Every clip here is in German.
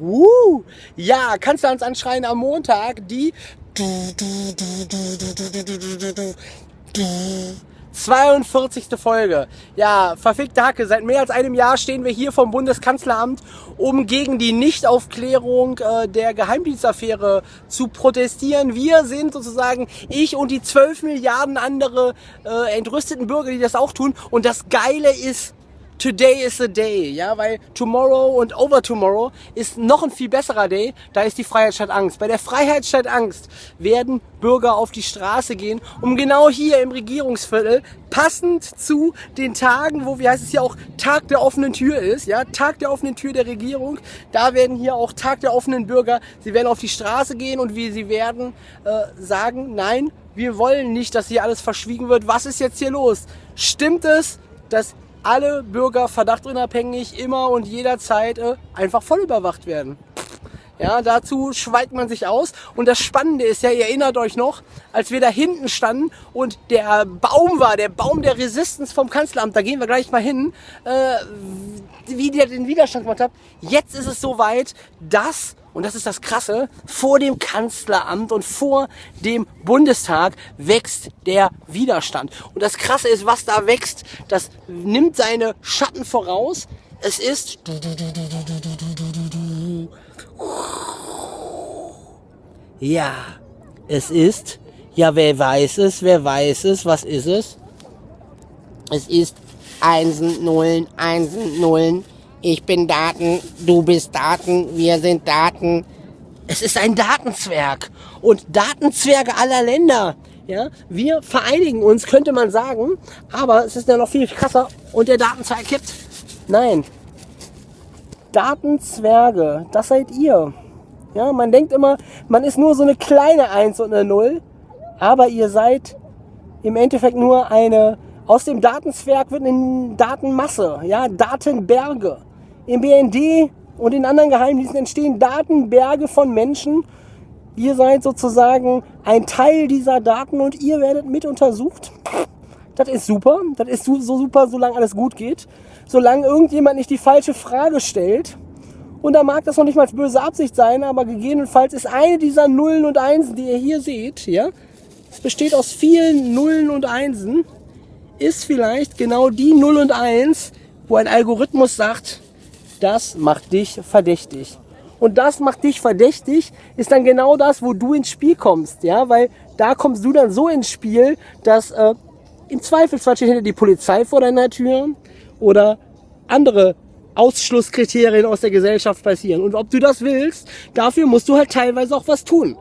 Uh, ja, kannst du uns anschreien am Montag die 42. Folge. Ja, verfickte Hacke. Seit mehr als einem Jahr stehen wir hier vom Bundeskanzleramt, um gegen die Nichtaufklärung äh, der Geheimdienstaffäre zu protestieren. Wir sind sozusagen ich und die 12 Milliarden andere äh, entrüsteten Bürger, die das auch tun. Und das Geile ist, Today is the day, ja, weil tomorrow und over tomorrow ist noch ein viel besserer Day. Da ist die Freiheit statt Angst. Bei der Freiheit statt Angst werden Bürger auf die Straße gehen, um genau hier im Regierungsviertel passend zu den Tagen, wo, wie heißt es hier auch, Tag der offenen Tür ist, ja, Tag der offenen Tür der Regierung. Da werden hier auch Tag der offenen Bürger, sie werden auf die Straße gehen und wie sie werden äh, sagen, nein, wir wollen nicht, dass hier alles verschwiegen wird. Was ist jetzt hier los? Stimmt es, dass alle Bürger verdachtunabhängig immer und jederzeit äh, einfach voll überwacht werden. Ja, dazu schweigt man sich aus. Und das Spannende ist ja, ihr erinnert euch noch, als wir da hinten standen und der Baum war, der Baum der Resistance vom Kanzleramt, da gehen wir gleich mal hin, äh, wie der den Widerstand gemacht hat. Jetzt ist es soweit, dass und das ist das Krasse, vor dem Kanzleramt und vor dem Bundestag wächst der Widerstand. Und das Krasse ist, was da wächst, das nimmt seine Schatten voraus. Es ist ja, es ist ja, wer weiß es, wer weiß es, was ist es? Es ist Einsen, Nullen, Einsen, Nullen, ich bin Daten, du bist Daten, wir sind Daten. Es ist ein Datenzwerg und Datenzwerge aller Länder. Ja, wir vereinigen uns, könnte man sagen, aber es ist ja noch viel krasser und der Datenzwerg kippt. Nein. Datenzwerge, das seid ihr. Ja, man denkt immer, man ist nur so eine kleine Eins und eine Null, aber ihr seid im Endeffekt nur eine, aus dem Datenzwerg wird eine Datenmasse, ja, Datenberge. Im BND und in anderen Geheimdiensten entstehen Datenberge von Menschen. Ihr seid sozusagen ein Teil dieser Daten und ihr werdet mit untersucht. Das ist super. Das ist so super, solange alles gut geht. Solange irgendjemand nicht die falsche Frage stellt. Und da mag das noch nicht mal böse Absicht sein, aber gegebenenfalls ist eine dieser Nullen und Einsen, die ihr hier seht, ja, es besteht aus vielen Nullen und Einsen, ist vielleicht genau die Null und Eins, wo ein Algorithmus sagt, das macht dich verdächtig. Und das macht dich verdächtig, ist dann genau das, wo du ins Spiel kommst, ja, weil da kommst du dann so ins Spiel, dass äh, im Zweifelsfall steht hinter die Polizei vor deiner Tür oder andere Ausschlusskriterien aus der Gesellschaft passieren. Und ob du das willst, dafür musst du halt teilweise auch was tun.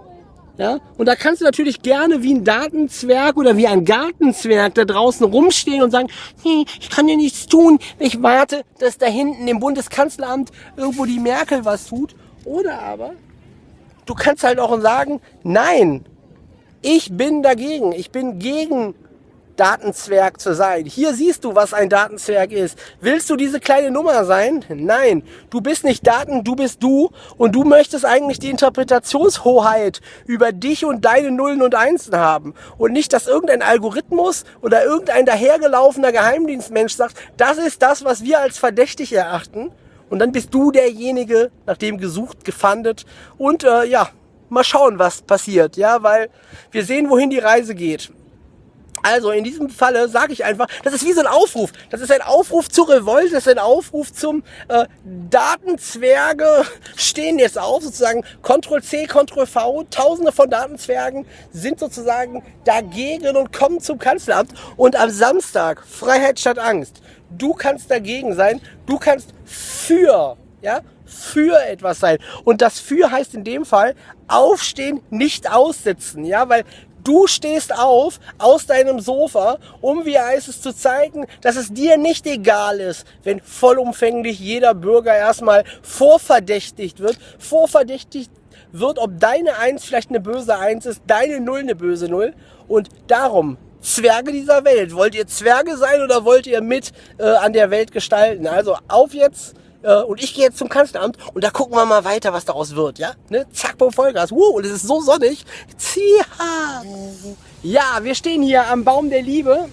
Ja? Und da kannst du natürlich gerne wie ein Datenzwerg oder wie ein Gartenzwerg da draußen rumstehen und sagen, hm, ich kann dir nichts tun, ich warte, dass da hinten im Bundeskanzleramt irgendwo die Merkel was tut. Oder aber, du kannst halt auch sagen, nein, ich bin dagegen, ich bin gegen Datenzwerg zu sein. Hier siehst du, was ein Datenzwerg ist. Willst du diese kleine Nummer sein? Nein, du bist nicht Daten, du bist du und du möchtest eigentlich die Interpretationshoheit über dich und deine Nullen und Einsen haben und nicht, dass irgendein Algorithmus oder irgendein dahergelaufener Geheimdienstmensch sagt, das ist das, was wir als verdächtig erachten und dann bist du derjenige, nach dem gesucht, gefandet und äh, ja, mal schauen, was passiert, ja, weil wir sehen, wohin die Reise geht. Also in diesem Falle sage ich einfach, das ist wie so ein Aufruf. Das ist ein Aufruf zur Revolte, das ist ein Aufruf zum äh, Datenzwerge stehen jetzt auf, sozusagen Ctrl C, Ctrl V. Tausende von Datenzwergen sind sozusagen dagegen und kommen zum Kanzleramt. Und am Samstag, Freiheit statt Angst, du kannst dagegen sein, du kannst für, ja, für etwas sein. Und das für heißt in dem Fall aufstehen, nicht aussitzen, ja, weil Du stehst auf aus deinem Sofa, um, wie heißt es, zu zeigen, dass es dir nicht egal ist, wenn vollumfänglich jeder Bürger erstmal vorverdächtigt wird, vorverdächtigt wird, ob deine Eins vielleicht eine böse Eins ist, deine Null eine böse Null. Und darum, Zwerge dieser Welt, wollt ihr Zwerge sein oder wollt ihr mit äh, an der Welt gestalten? Also auf jetzt äh, und ich gehe jetzt zum Kanzleramt und da gucken wir mal weiter, was daraus wird, ja? Ne? Zack, boom, Vollgas. Wow, und es ist so sonnig. Zieha! Ja, wir stehen hier am Baum der Liebe.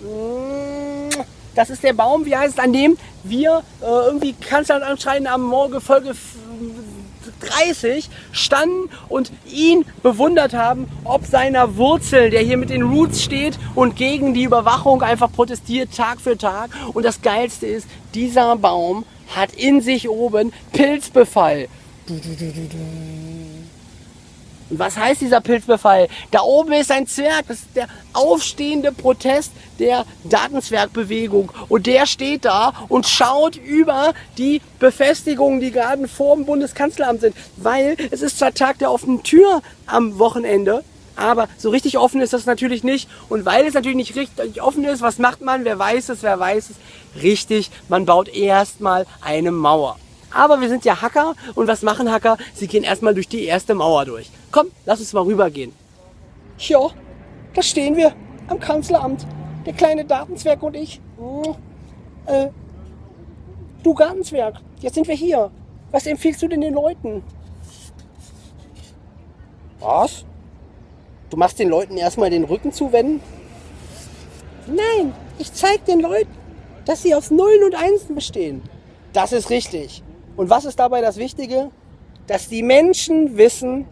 Das ist der Baum, wie heißt es, an dem wir äh, irgendwie Kanzler anschreien am Morgen Folge 30 standen und ihn bewundert haben, ob seiner Wurzeln, der hier mit den Roots steht und gegen die Überwachung einfach protestiert Tag für Tag. Und das Geilste ist, dieser Baum hat in sich oben Pilzbefall. Und was heißt dieser Pilzbefall? Da oben ist ein Zwerg, das ist der aufstehende Protest der Datenzwergbewegung. Und der steht da und schaut über die Befestigungen, die gerade vor dem Bundeskanzleramt sind. Weil es ist zwar Tag der offenen Tür am Wochenende, aber so richtig offen ist das natürlich nicht. Und weil es natürlich nicht richtig offen ist, was macht man? Wer weiß es, wer weiß es? Richtig, man baut erstmal eine Mauer. Aber wir sind ja Hacker und was machen Hacker? Sie gehen erstmal durch die erste Mauer durch. Komm, lass uns mal rübergehen. Ja, da stehen wir am Kanzleramt. Der kleine Datenzwerg und ich. Hm, äh, du Gartenzwerg, jetzt sind wir hier. Was empfiehlst du denn den Leuten? Was? Du machst den Leuten erstmal den Rücken zuwenden? Nein, ich zeig den Leuten, dass sie aus Nullen und Einsen bestehen. Das ist richtig. Und was ist dabei das Wichtige? Dass die Menschen wissen,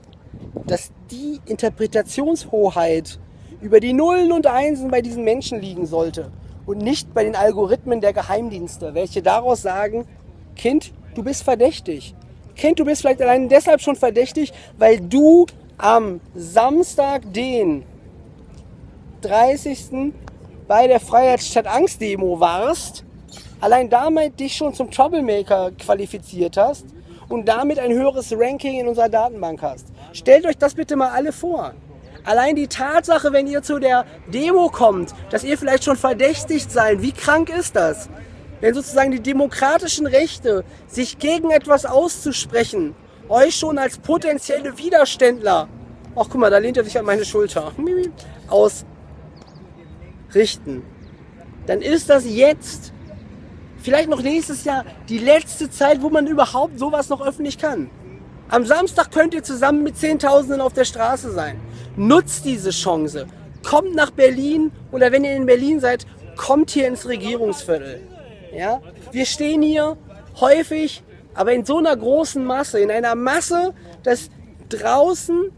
dass die Interpretationshoheit über die Nullen und Einsen bei diesen Menschen liegen sollte und nicht bei den Algorithmen der Geheimdienste, welche daraus sagen, Kind, du bist verdächtig. Kind, du bist vielleicht allein deshalb schon verdächtig, weil du am Samstag, den 30. bei der Freiheitsstadt Angst Demo warst allein damit dich schon zum Troublemaker qualifiziert hast und damit ein höheres Ranking in unserer Datenbank hast. Stellt euch das bitte mal alle vor. Allein die Tatsache, wenn ihr zu der Demo kommt, dass ihr vielleicht schon verdächtigt seid, wie krank ist das? Wenn sozusagen die demokratischen Rechte, sich gegen etwas auszusprechen, euch schon als potenzielle Widerständler, ach guck mal, da lehnt er sich an meine Schulter, ausrichten, dann ist das jetzt vielleicht noch nächstes Jahr die letzte Zeit, wo man überhaupt sowas noch öffentlich kann. Am Samstag könnt ihr zusammen mit Zehntausenden auf der Straße sein. Nutzt diese Chance. Kommt nach Berlin oder wenn ihr in Berlin seid, kommt hier ins Regierungsviertel. Ja? Wir stehen hier häufig, aber in so einer großen Masse, in einer Masse, dass draußen,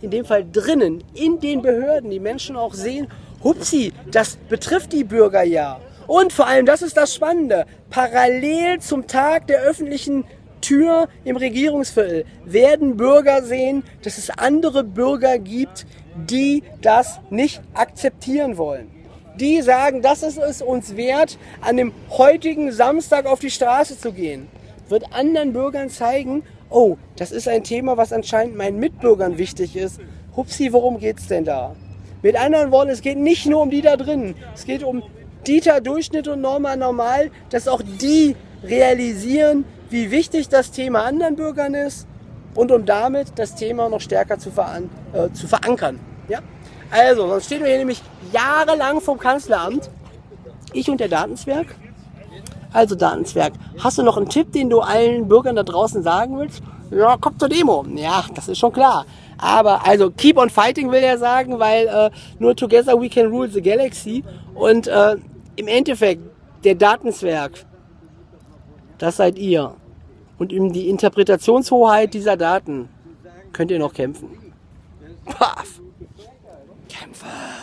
in dem Fall drinnen, in den Behörden, die Menschen auch sehen, hupsi, das betrifft die Bürger ja. Und vor allem, das ist das Spannende, parallel zum Tag der öffentlichen Tür im Regierungsviertel werden Bürger sehen, dass es andere Bürger gibt, die das nicht akzeptieren wollen. Die sagen, das ist es uns wert, an dem heutigen Samstag auf die Straße zu gehen. Wird anderen Bürgern zeigen, oh, das ist ein Thema, was anscheinend meinen Mitbürgern wichtig ist. Hupsi, worum geht's denn da? Mit anderen Worten, es geht nicht nur um die da drinnen. Es geht um Dieter Durchschnitt und Norma Normal, dass auch die realisieren, wie wichtig das Thema anderen Bürgern ist und um damit das Thema noch stärker zu, veran äh, zu verankern. Ja? Also, sonst stehen wir hier nämlich jahrelang vom Kanzleramt, ich und der Datenzwerg. Also Datenzwerg, hast du noch einen Tipp, den du allen Bürgern da draußen sagen willst? Ja, kommt zur Demo. Ja, das ist schon klar. Aber also keep on fighting will er sagen, weil äh, nur together we can rule the galaxy. Und äh, im Endeffekt, der Datenzwerg, das seid ihr. Und um die Interpretationshoheit dieser Daten könnt ihr noch kämpfen. Paf. Kämpfen.